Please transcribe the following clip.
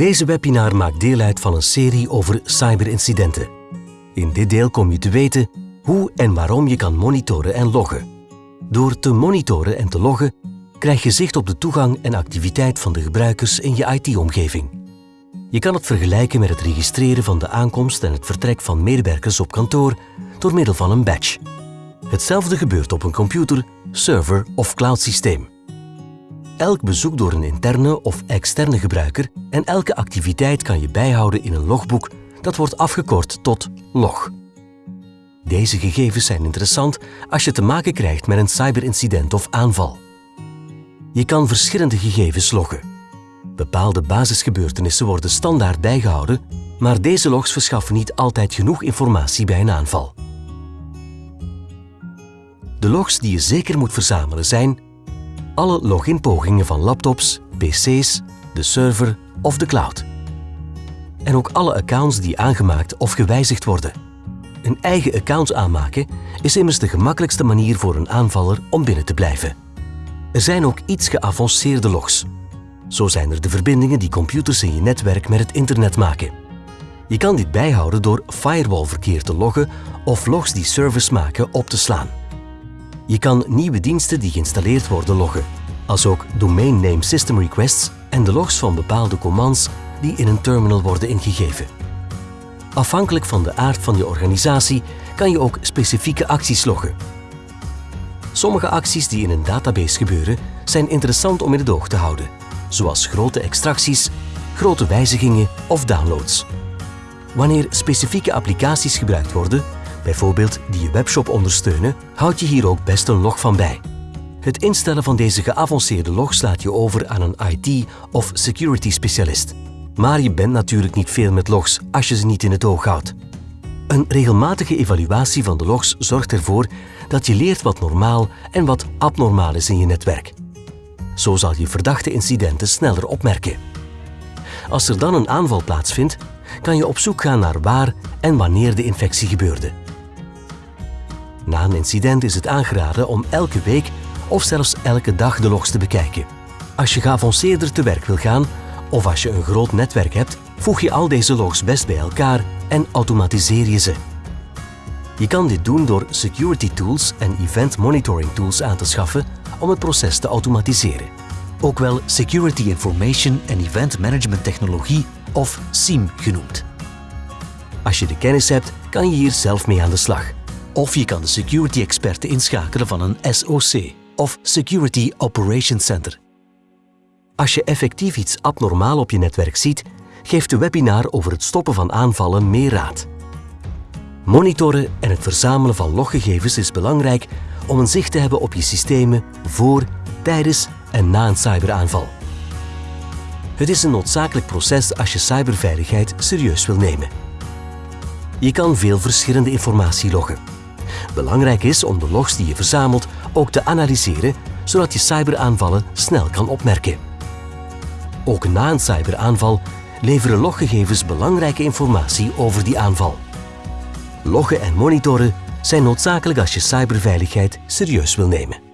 Deze webinar maakt deel uit van een serie over cyberincidenten. In dit deel kom je te weten hoe en waarom je kan monitoren en loggen. Door te monitoren en te loggen krijg je zicht op de toegang en activiteit van de gebruikers in je IT-omgeving. Je kan het vergelijken met het registreren van de aankomst en het vertrek van medewerkers op kantoor door middel van een badge. Hetzelfde gebeurt op een computer, server of cloud-systeem. Elk bezoek door een interne of externe gebruiker en elke activiteit kan je bijhouden in een logboek dat wordt afgekort tot log. Deze gegevens zijn interessant als je te maken krijgt met een cyberincident of aanval. Je kan verschillende gegevens loggen. Bepaalde basisgebeurtenissen worden standaard bijgehouden, maar deze logs verschaffen niet altijd genoeg informatie bij een aanval. De logs die je zeker moet verzamelen zijn alle loginpogingen van laptops, pc's, de server of de cloud. En ook alle accounts die aangemaakt of gewijzigd worden. Een eigen account aanmaken is immers de gemakkelijkste manier voor een aanvaller om binnen te blijven. Er zijn ook iets geavanceerde logs. Zo zijn er de verbindingen die computers in je netwerk met het internet maken. Je kan dit bijhouden door firewallverkeer te loggen of logs die servers maken op te slaan. Je kan nieuwe diensten die geïnstalleerd worden loggen, als ook domain name system requests en de logs van bepaalde commands die in een terminal worden ingegeven. Afhankelijk van de aard van je organisatie kan je ook specifieke acties loggen. Sommige acties die in een database gebeuren zijn interessant om in het oog te houden, zoals grote extracties, grote wijzigingen of downloads. Wanneer specifieke applicaties gebruikt worden, bijvoorbeeld die je webshop ondersteunen, houd je hier ook best een log van bij. Het instellen van deze geavanceerde log slaat je over aan een IT- of security-specialist. Maar je bent natuurlijk niet veel met logs als je ze niet in het oog houdt. Een regelmatige evaluatie van de logs zorgt ervoor dat je leert wat normaal en wat abnormaal is in je netwerk. Zo zal je verdachte incidenten sneller opmerken. Als er dan een aanval plaatsvindt, kan je op zoek gaan naar waar en wanneer de infectie gebeurde. Na een incident is het aangeraden om elke week of zelfs elke dag de logs te bekijken. Als je geavanceerder te werk wil gaan of als je een groot netwerk hebt, voeg je al deze logs best bij elkaar en automatiseer je ze. Je kan dit doen door security tools en event monitoring tools aan te schaffen om het proces te automatiseren. Ook wel Security Information and Event Management Technologie of SIEM genoemd. Als je de kennis hebt, kan je hier zelf mee aan de slag. Of je kan de security-experten inschakelen van een SOC of Security Operations Center. Als je effectief iets abnormaal op je netwerk ziet, geeft de webinar over het stoppen van aanvallen meer raad. Monitoren en het verzamelen van loggegevens is belangrijk om een zicht te hebben op je systemen voor, tijdens en na een cyberaanval. Het is een noodzakelijk proces als je cyberveiligheid serieus wil nemen. Je kan veel verschillende informatie loggen. Belangrijk is om de logs die je verzamelt ook te analyseren, zodat je cyberaanvallen snel kan opmerken. Ook na een cyberaanval leveren loggegevens belangrijke informatie over die aanval. Loggen en monitoren zijn noodzakelijk als je cyberveiligheid serieus wil nemen.